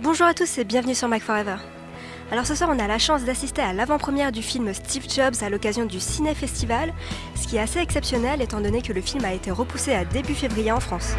Bonjour à tous et bienvenue sur Mac Forever. Alors ce soir on a la chance d'assister à l'avant-première du film Steve Jobs à l'occasion du Ciné Festival, ce qui est assez exceptionnel étant donné que le film a été repoussé à début février en France.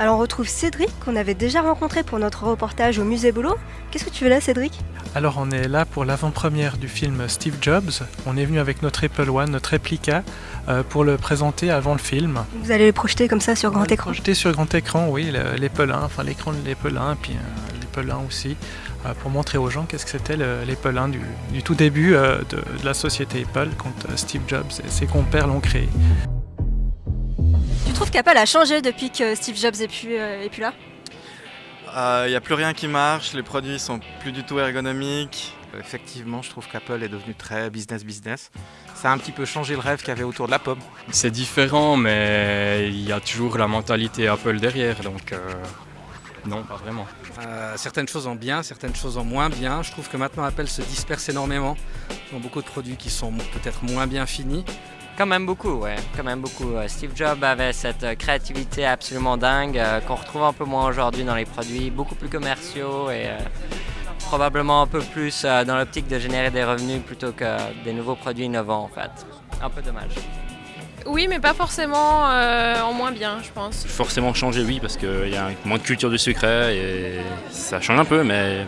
Alors on retrouve Cédric qu'on avait déjà rencontré pour notre reportage au musée Boulot. Qu'est-ce que tu veux là Cédric? Alors on est là pour l'avant-première du film Steve Jobs. On est venu avec notre Apple One, notre réplica, euh, pour le présenter avant le film. Vous allez le projeter comme ça sur grand écran Projeter sur grand écran, oui, le- l'Apple 1, enfin l'écran de l'Apple 1, puis euh, l'Apple 1 aussi, euh, pour montrer aux gens qu'est-ce que c'était le- l'Apple 1 du, du tout début de, de la société Apple quand Steve Jobs et ses compères l'ont créé. Tu trouves qu'Apple a changé depuis que Steve Jobs est plus, euh, est plus là Il n'y a plus rien qui marche, les produits sont plus du tout ergonomiques. Effectivement, je trouve qu'Apple est devenu très business-business. Ça a un petit peu changé le rêve qu'il y avait autour de la pomme. C'est différent, mais il y a toujours la mentalité Apple derrière, donc euh, non, pas vraiment. Euh, certaines choses en bien, certaines choses en moins bien. Je trouve que maintenant Apple se disperse énormément. Ils ont beaucoup de produits qui sont peut-être moins bien finis. Quand même beaucoup, ouais, quand même beaucoup. Euh, Steve Jobs avait cette euh, créativité absolument dingue euh, qu'on retrouve un peu moins aujourd'hui dans les produits, beaucoup plus commerciaux et euh, probablement un peu plus euh, dans l'optique de générer des revenus plutôt que des nouveaux produits innovants en fait. Un peu dommage. Oui, mais pas forcément euh, en moins bien, je pense. Forcément changer, oui, parce qu'il y a moins de culture du secret et ça change un peu, mais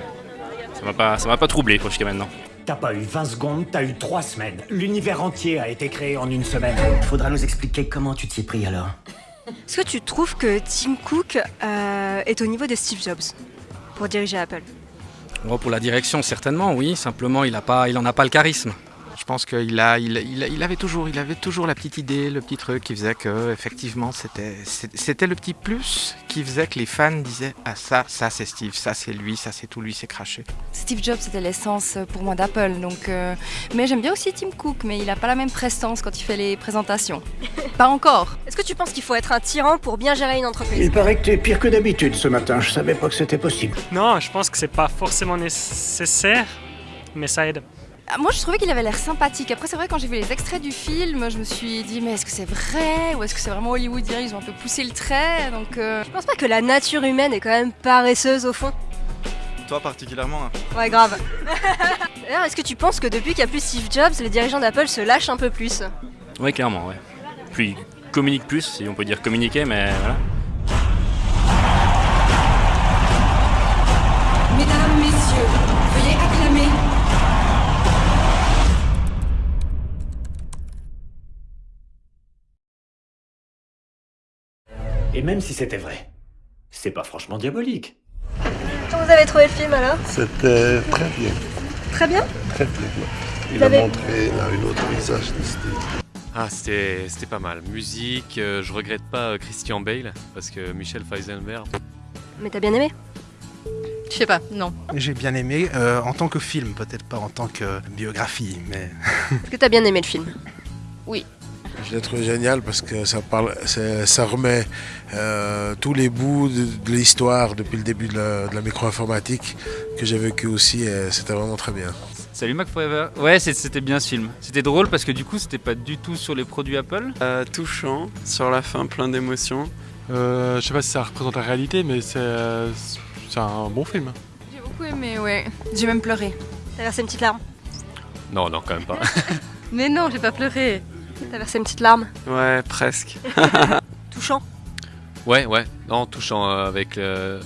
ça m'a pas, ça m'a pas troublé jusqu'à maintenant. T'as pas eu 20 secondes, t'as eu 3 semaines. L'univers entier a été créé en une semaine. Faudra nous expliquer comment tu t'y es pris alors. Est-ce que tu trouves que Tim Cook euh, est au niveau de Steve Jobs pour diriger Apple? Bon, pour la direction, certainement, oui. Simplement, il n'en a, pas- il en a pas le charisme. Je pense qu'il a, il, il- il avait toujours, il avait toujours la petite idée, le petit truc qui faisait que, effectivement, c'était, le petit plus qui faisait que les fans disaient ah ça, ça c'est Steve, ça c'est lui, ça c'est tout lui, c'est craché. Steve Jobs, c'était l'essence pour moi d'Apple. Donc, euh, Mais j'aime bien aussi Tim Cook, mais il n'a pas la même prestance quand il fait les présentations. pas encore. Est-ce que tu penses qu'il faut être un tyran pour bien gérer une entreprise? Il paraît que t'es pire que d'habitude ce matin. Je savais pas que c'était possible. Non, je pense que c'est pas forcément nécessaire, mais ça aide. Ah, Moi, je trouvais qu'il avait l'air sympathique. Après, c'est vrai, quand j'ai vu les extraits du film, je me suis dit, mais est-ce que c'est vrai Ou est-ce que c'est vraiment hollywoodien? Ils ont un peu poussé le trait. Donc, euh, Je pense pas que la nature humaine est quand même paresseuse au fond. Toi particulièrement, hein. Ouais, grave. D'ailleurs, est-ce que tu penses que depuis qu'il n'y a plus Steve Jobs, les dirigeants d'Apple se lâchent un peu plus? Oui, clairement, ouais. Puis communique plus, si on peut dire communiquer, mais voilà. Et même si c'était vrai, c'est pas franchement diabolique. Comment vous avez trouvé le film alors? C'était très bien, Très bien? Très très bien. Il Vous a avez- montré là, un autre visage de Steve. Ah, c'était c'était pas mal. Musique, euh, je regrette pas euh, Christian Bale parce que Michel Feisenberg. Mais t'as bien aimé? Je sais pas, non. J'ai bien aimé euh, en tant que film, peut-être pas en tant que biographie, mais Est-ce que t'as bien aimé le film? Je l'ai trouvé génial parce que ça, parle, c'est- ça remet euh, tous les bouts de, de l'histoire depuis le début de la, de la micro-informatique que j'ai vécu aussi et c'était vraiment très bien. Salut Mac Forever. Ouais, c'était bien ce film. C'était drôle parce que du coup, c'était pas du tout sur les produits Apple. Euh, touchant, sur la fin, plein d'émotions. Euh, je sais pas si ça représente la réalité, mais c'est euh, c'est un bon film. J'ai beaucoup aimé, ouais. J'ai même pleuré. T'as versé une petite larme? Non, non, quand même pas. Mais non, j'ai pas pleuré. T'as versé une petite larme Ouais, presque. Touchant Ouais, ouais, non, touchant euh, avec. euh,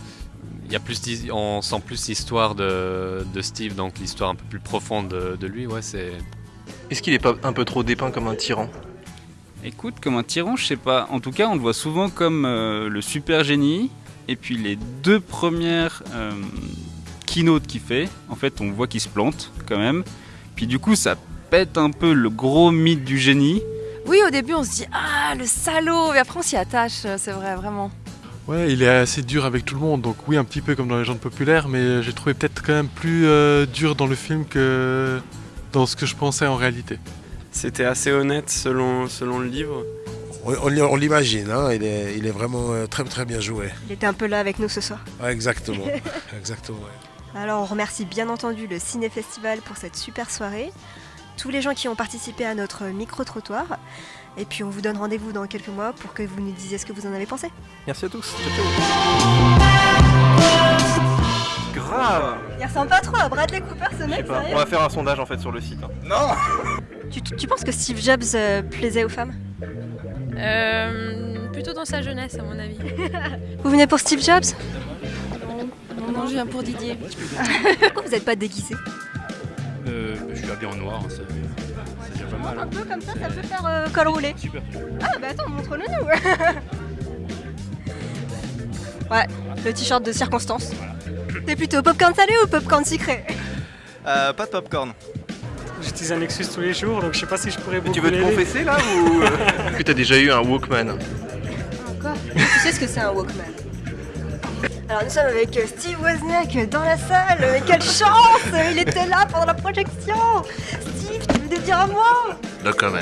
Il y a plus, on sent plus l'histoire de, de Steve, donc l'histoire un peu plus profonde de, de lui. Ouais, c'est. Est-ce qu'il est pas un peu trop dépeint comme un tyran? Écoute, comme un tyran, je sais pas. En tout cas, on le voit souvent comme euh, le super génie. Et puis les deux premières euh, keynotes qu'il fait, en fait, on voit qu'il se plante quand même. Puis du coup, ça pète un peu le gros mythe du génie. Oui, au début, on se dit, ah, le salaud. Et après, on s'y attache, euh, c'est vrai, vraiment. Ouais, il est assez dur avec tout le monde, donc oui, un petit peu comme dans les légendes populaires, mais j'ai trouvé peut-être quand même plus euh, dur dans le film que dans ce que je pensais en réalité. C'était assez honnête selon, selon le livre. On, on l- on l'imagine, hein, il, est, il est vraiment euh, très très bien joué. Il était un peu là avec nous ce soir. Ouais, exactement, exactement. ouais. Alors on remercie bien entendu le Ciné Festival pour cette super soirée, tous les gens qui ont participé à notre micro-trottoir, et puis on vous donne rendez-vous dans quelques mois pour que vous nous disiez ce que vous en avez pensé. Merci à tous. Ciao, ciao. Grave Il ressemble pas trop à Bradley Cooper ce mec, sérieux on va faire un sondage en fait sur le site. hein. Non tu, tu- tu penses que Steve Jobs euh, plaisait aux femmes? Euh, plutôt dans sa jeunesse, à mon avis. Vous venez pour Steve Jobs? Non, non, je viens pour Didier. Pourquoi vous n'êtes pas déguisé? Euh, je suis habillé en noir, ça- c'est déjà pas mal. Un hein. peu comme ça, ça peut faire euh, col roulé. Super. Ah bah attends, montre-le nous Ouais, le t-shirt de circonstance. T'es plutôt popcorn salé ou popcorn sucré? Euh, pas de popcorn. J'utilise un Nexus tous les jours, donc je sais pas si je pourrais beaucoup tu veux te confesser là ou euh? Est-ce que t'as déjà eu un Walkman? Encore Tu sais ce que c'est un Walkman? Alors nous sommes avec Steve Wozniak dans la salle, mais quelle chance Il était là pendant la projection. Steve, tu veux dire un mot? No comment.